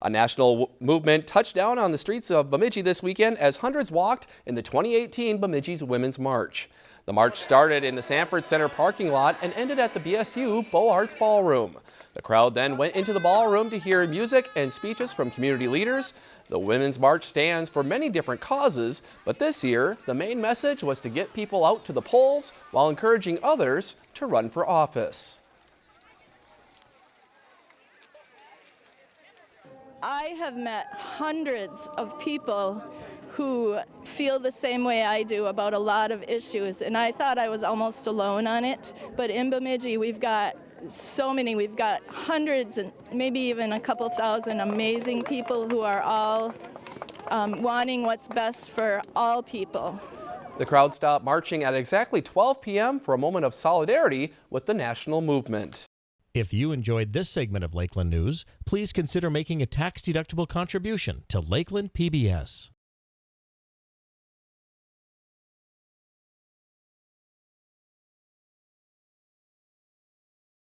A national movement touched down on the streets of Bemidji this weekend as hundreds walked in the 2018 Bemidji's Women's March. The march started in the Sanford Center parking lot and ended at the BSU Beaux Arts Ballroom. The crowd then went into the ballroom to hear music and speeches from community leaders. The Women's March stands for many different causes, but this year the main message was to get people out to the polls while encouraging others to run for office. I have met hundreds of people who feel the same way I do about a lot of issues, and I thought I was almost alone on it. But in Bemidji, we've got so many. We've got hundreds and maybe even a couple thousand amazing people who are all um, wanting what's best for all people. The crowd stopped marching at exactly 12 p.m. for a moment of solidarity with the national movement. If you enjoyed this segment of Lakeland News, please consider making a tax-deductible contribution to Lakeland PBS.